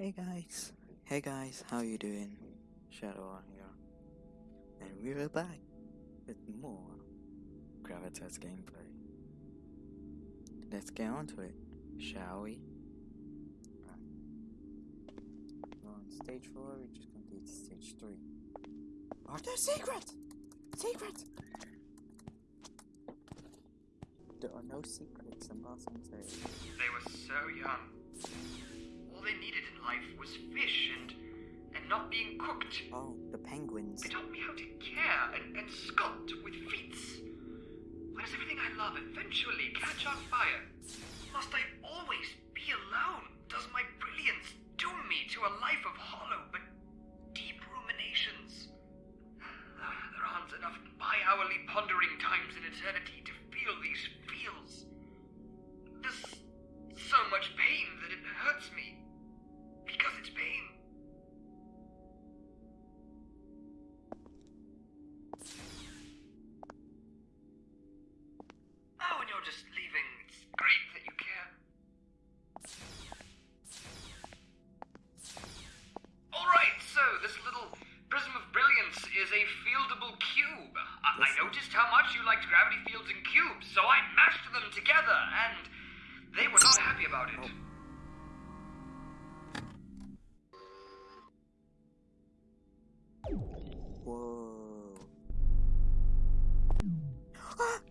Hey guys, hey guys, how you doing? Shadow on here, and we're back with more Gravitas gameplay. Let's get on to it, shall we? We're on stage 4, we just completed stage 3. Are there secrets? Secret! There are no secrets, I'm not saying. They were so young. All they needed in life was fish and and not being cooked. Oh, the penguins. They taught me how to care and, and sculpt with feats. Why does everything I love eventually catch on fire? Must I always be alone? Does my brilliance doom me to a life of hollow but deep ruminations? Ah, there aren't enough bi-hourly pondering times in eternity to feel these feels. There's so much pain that it hurts me. Because it's pain. Whoa.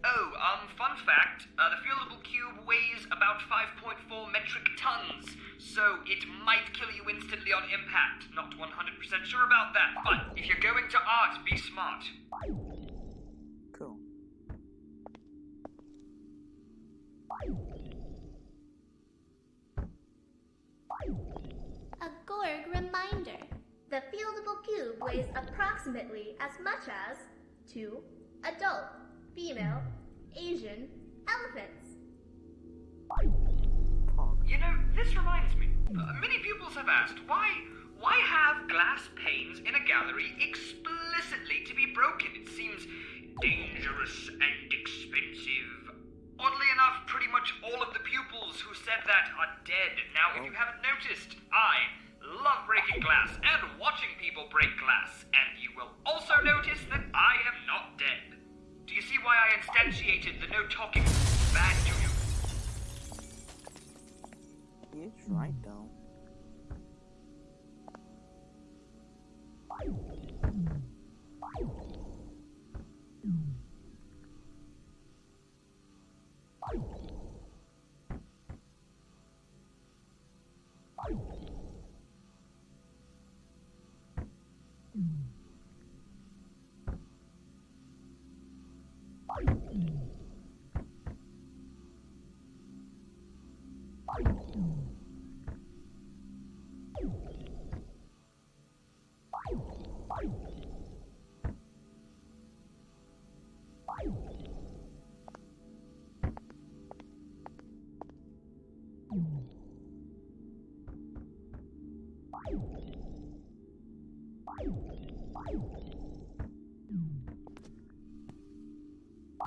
Oh, um, fun fact, uh, the fieldable cube weighs about 5.4 metric tons, so it might kill you instantly on impact. Not 100% sure about that, but if you're going to art, be smart. Approximately as much as two adult, female, Asian elephants. You know, this reminds me. Uh, many pupils have asked why why have glass panes in a gallery explicitly to be broken? It seems dangerous and expensive. Oddly enough, pretty much all of the pupils who said that are dead. Now, if you haven't noticed, I love breaking glass and watching people break glass, and you will also notice that I am not dead. Do you see why I instantiated the no talking bad to you? Is right though.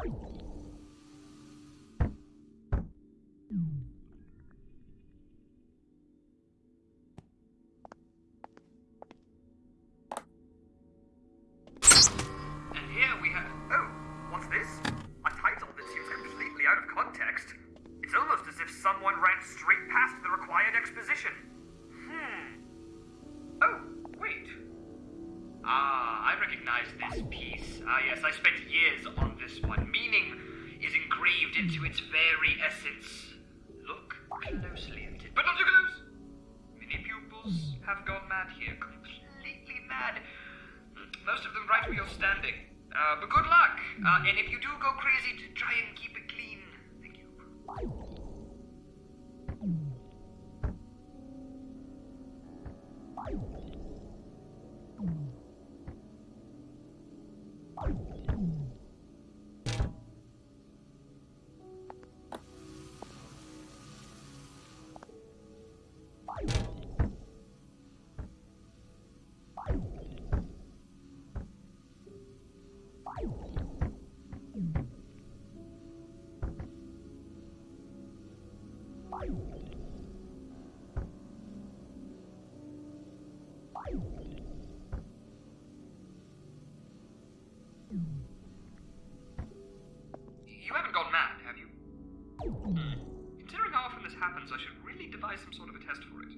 And into its very essence. Look closely at it. But not too close! Many pupils have gone mad here. Completely mad. Most of them right where you're standing. Uh, but good luck. Uh, and if you do go crazy, try and happens, I should really devise some sort of a test for it.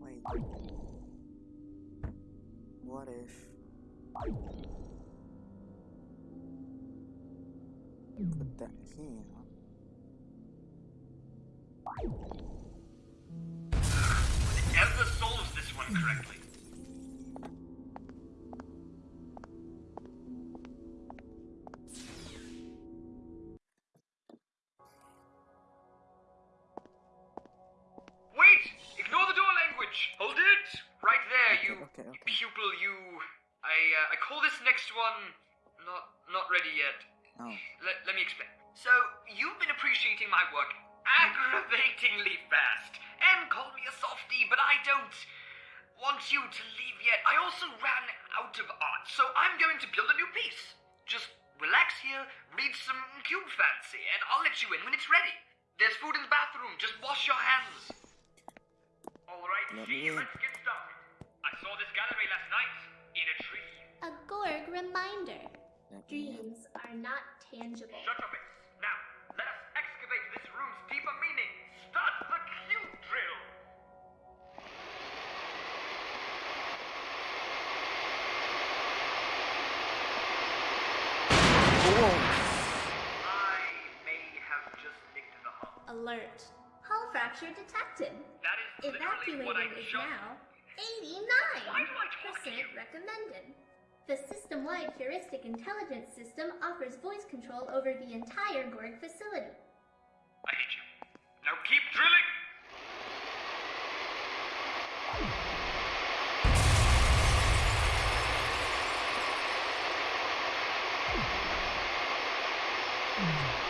Wait. What if... Put that here. Ever solves this one correctly. Call this next one not not ready yet. Oh. Let, let me explain. So, you've been appreciating my work aggravatingly fast, and call me a softie, but I don't want you to leave yet. I also ran out of art, so I'm going to build a new piece. Just relax here, read some cube fancy, and I'll let you in when it's ready. There's food in the bathroom, just wash your hands. Alright, Let see, me in. Reminder. Let me in. Dreams are not tangible. Shut your face. Now, let us excavate this room's deeper meaning. Start the cube drill. I may have just nicked the hull. Alert. Hull fracture detected. That is literally what I Evacuating is just. now Why do I talk to 89% recommended. The system-wide heuristic intelligence system offers voice control over the entire Gorg facility. I hate you. Now keep drilling. What's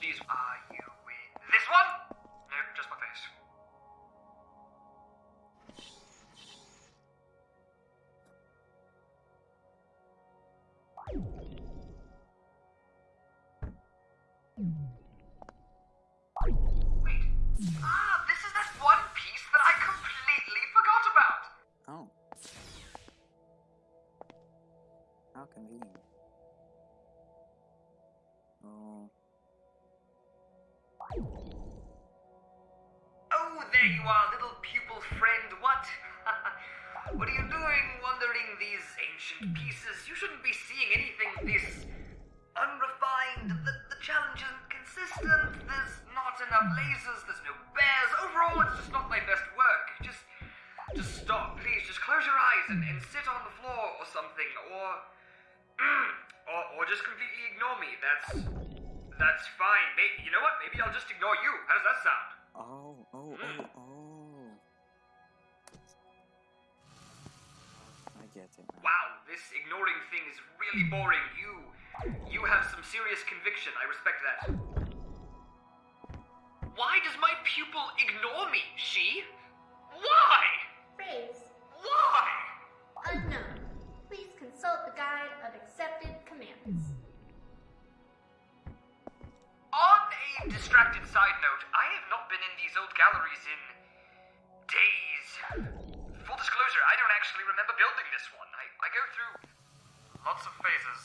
these. Are you in this one? You are, little pupil friend. What? what are you doing wandering these ancient pieces? You shouldn't be seeing anything this unrefined. The, the challenge isn't consistent. There's not enough lasers. There's no bears. Overall, it's just not my best work. Just, just stop, please. Just close your eyes and, and sit on the floor or something, or, or, or just completely ignore me. That's, that's fine. Maybe, you know what? Maybe I'll just ignore you. How does that sound? Oh, oh, oh, oh. I get it now. Wow, this ignoring thing is really boring. You you have some serious conviction. I respect that. Why does my pupil ignore me? She? Why? Phrase Why? unknown. Please consult the guide of accepted commands. On a distracted side note, I have not been in these old galleries in days. Full disclosure, I don't actually remember building this one. I, I go through lots of phases.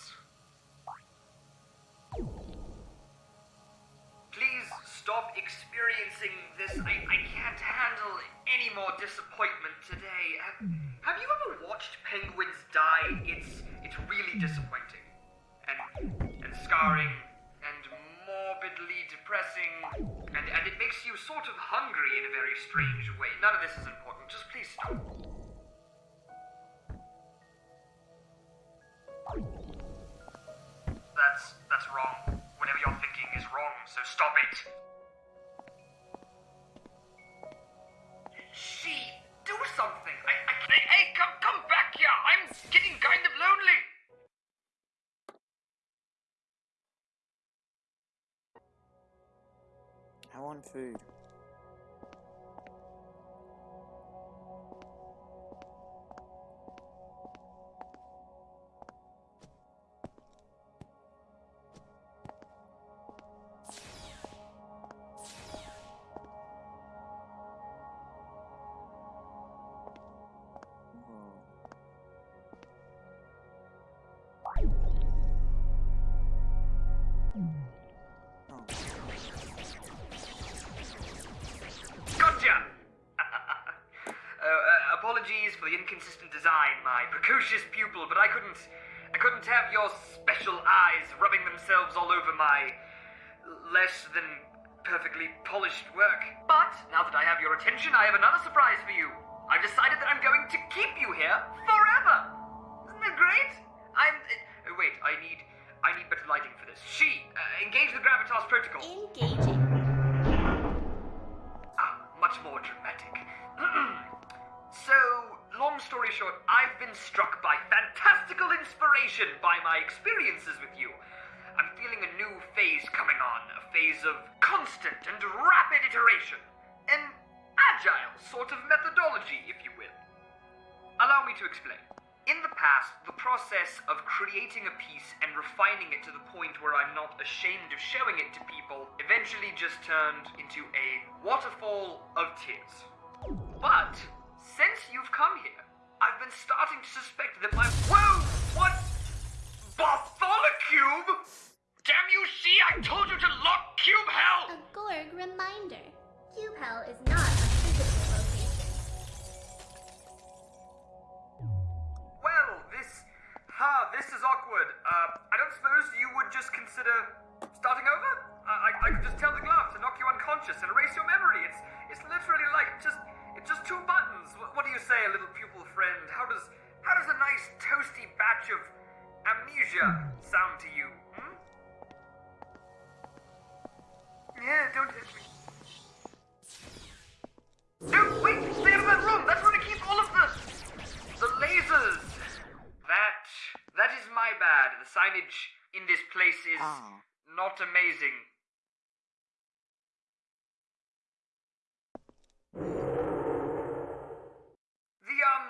Please stop experiencing this. I, I can't handle any more disappointment today. Have, have you ever watched penguins die? It's it's really disappointing. And and scarring morbidly depressing. And and it makes you sort of hungry in a very strange way. None of this is important. Just please stop. That's that's wrong. Whatever you're thinking is wrong, so stop it. She, do something. I, I, hey, come, come back here. I'm getting kind of lonely. Want food. Apologies for the inconsistent design, my precocious pupil, but I couldn't. I couldn't have your special eyes rubbing themselves all over my less than perfectly polished work. But now that I have your attention, I have another surprise for you. I've decided that I'm going to keep you here forever. Isn't that great? I'm. Uh, wait, I need. I need better lighting for this. She, uh, engage the gravitas protocol. Engaging. Ah, much more dramatic. so, long story short, I've been struck by fantastical inspiration by my experiences with you. I'm feeling a new phase coming on, a phase of constant and rapid iteration. An agile sort of methodology, if you will. Allow me to explain. In the past, the process of creating a piece and refining it to the point where I'm not ashamed of showing it to people eventually just turned into a waterfall of tears. But, since you've come here, I've been starting to suspect that my. Whoa! What? Bartholocube? Damn you, see, I told you to lock Cube Hell! A Gorg reminder. Cube Hell is not a physical location. Well, this. Ha, this is awkward. Uh, I don't suppose you would just consider starting over? I, I, I could just tell the glove to knock you unconscious and erase your memory. It's it's literally like just it's just two buttons. What, what do you say, little pupil friend? How does how does a nice toasty batch of amnesia sound to you? Hmm? Yeah, don't hit me. No, wait! Stay out of that room! That's where they keep all of the the lasers. That that is my bad. The signage in this place is Ah. not amazing. The um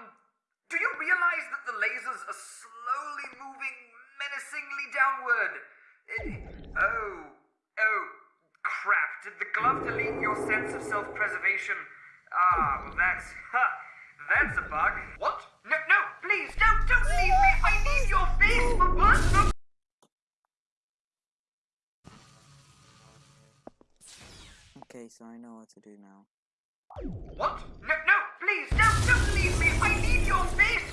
do you realize that the lasers are slowly moving menacingly downward? It- oh, oh, crap. Did the glove delete your sense of self-preservation? Ah, well that's, ha, that's a bug. What? No, no, please, don't, don't leave me. I need your face for personal... Okay, so I know what to do now. What? No, no, please, don't, don't leave me. I need your face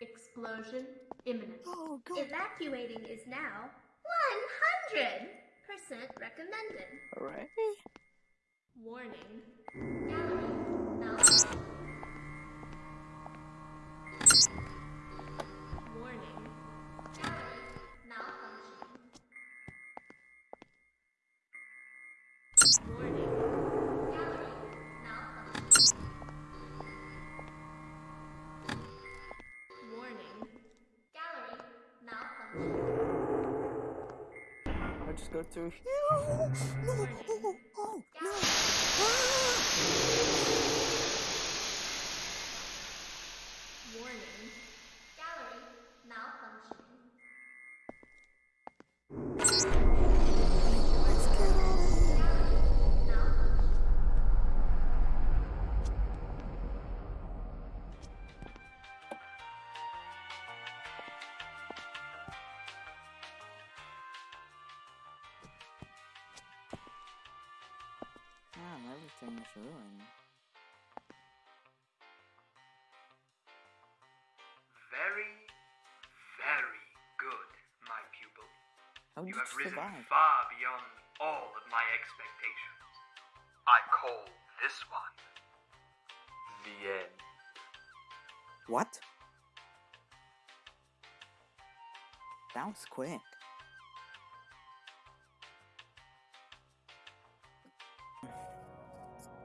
Explosion imminent. Oh. Evacuating is now 100% recommended. Alright. Warning. Gallery go through here. No! Is ruined. Very, very good, my pupil. How You have risen survive? far beyond all of my expectations. I call this one the end. What? That was quick.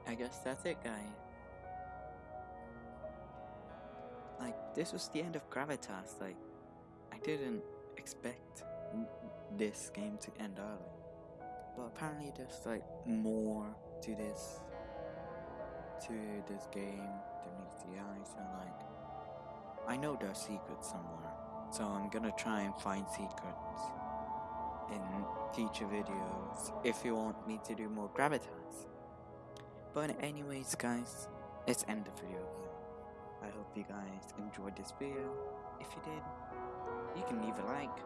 I guess that's it, guy. like this was the end of Gravitas. Like I didn't expect this game to end early, but apparently there's like more to this to this game than meets the eye. So like I know there's secrets somewhere, so I'm gonna try and find secrets in future videos if you want me to do more Gravitas. But anyways guys, let's end the video here. I hope you guys enjoyed this video. If you did, you can leave a like.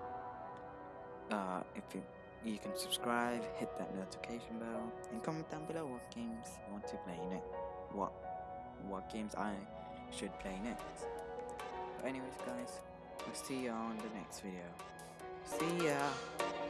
Uh, if you you can subscribe, hit that notification bell, and comment down below what games you want to play next. What what games I should play next. But anyways, guys, we'll see you on the next video. See ya.